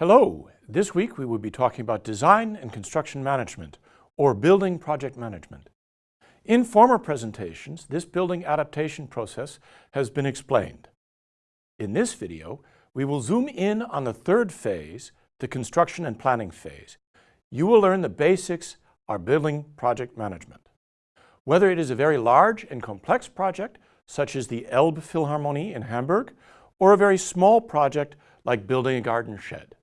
Hello, this week we will be talking about design and construction management, or building project management. In former presentations, this building adaptation process has been explained. In this video, we will zoom in on the third phase, the construction and planning phase. You will learn the basics of building project management. Whether it is a very large and complex project, such as the Elbe Philharmonie in Hamburg, or a very small project like building a garden shed.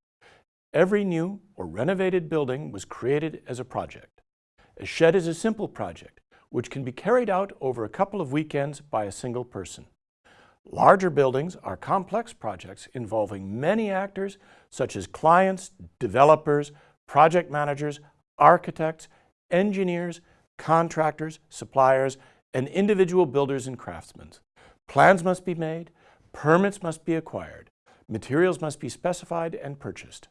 Every new or renovated building was created as a project. A shed is a simple project, which can be carried out over a couple of weekends by a single person. Larger buildings are complex projects involving many actors such as clients, developers, project managers, architects, engineers, contractors, suppliers, and individual builders and craftsmen. Plans must be made, permits must be acquired, materials must be specified and purchased.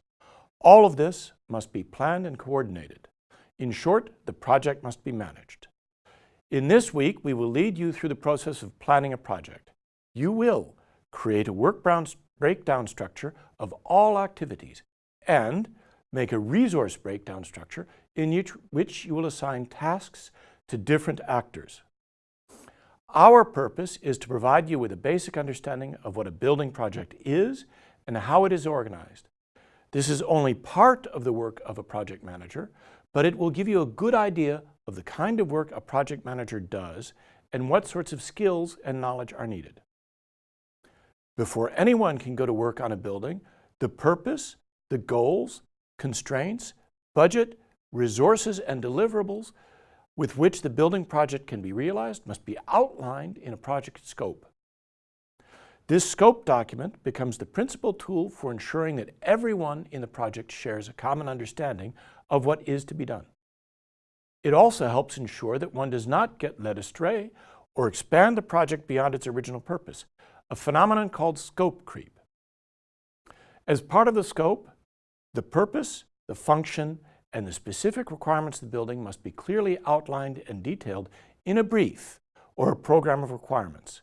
All of this must be planned and coordinated. In short, the project must be managed. In this week, we will lead you through the process of planning a project. You will create a work breakdown structure of all activities and make a resource breakdown structure in which you will assign tasks to different actors. Our purpose is to provide you with a basic understanding of what a building project is and how it is organized. This is only part of the work of a project manager, but it will give you a good idea of the kind of work a project manager does and what sorts of skills and knowledge are needed. Before anyone can go to work on a building, the purpose, the goals, constraints, budget, resources, and deliverables with which the building project can be realized must be outlined in a project scope. This scope document becomes the principal tool for ensuring that everyone in the project shares a common understanding of what is to be done. It also helps ensure that one does not get led astray or expand the project beyond its original purpose, a phenomenon called scope creep. As part of the scope, the purpose, the function, and the specific requirements of the building must be clearly outlined and detailed in a brief or a program of requirements.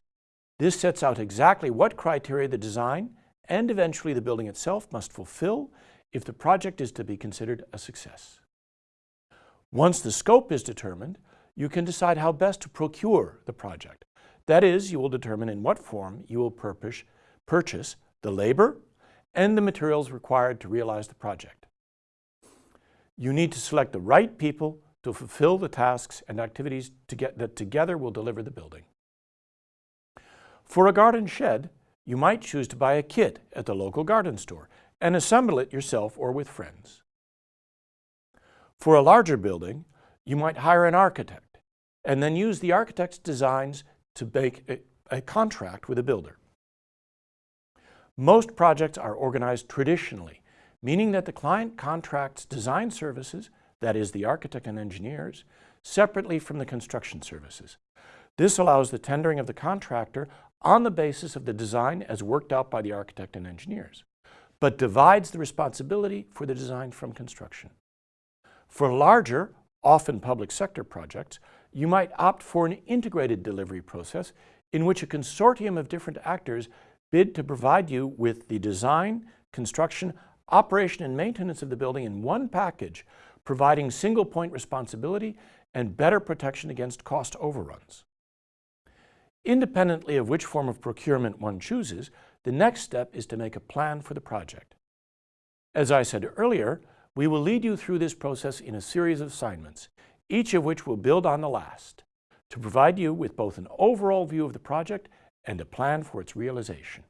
This sets out exactly what criteria the design and eventually the building itself must fulfill if the project is to be considered a success. Once the scope is determined, you can decide how best to procure the project. That is, you will determine in what form you will purchase the labor and the materials required to realize the project. You need to select the right people to fulfill the tasks and activities to that together will deliver the building. For a garden shed, you might choose to buy a kit at the local garden store and assemble it yourself or with friends. For a larger building, you might hire an architect and then use the architect's designs to make a, a contract with a builder. Most projects are organized traditionally, meaning that the client contracts design services, that is the architect and engineers, separately from the construction services. This allows the tendering of the contractor on the basis of the design as worked out by the architect and engineers, but divides the responsibility for the design from construction. For larger, often public sector projects, you might opt for an integrated delivery process in which a consortium of different actors bid to provide you with the design, construction, operation, and maintenance of the building in one package, providing single point responsibility and better protection against cost overruns. Independently of which form of procurement one chooses, the next step is to make a plan for the project. As I said earlier, we will lead you through this process in a series of assignments, each of which will build on the last, to provide you with both an overall view of the project and a plan for its realization.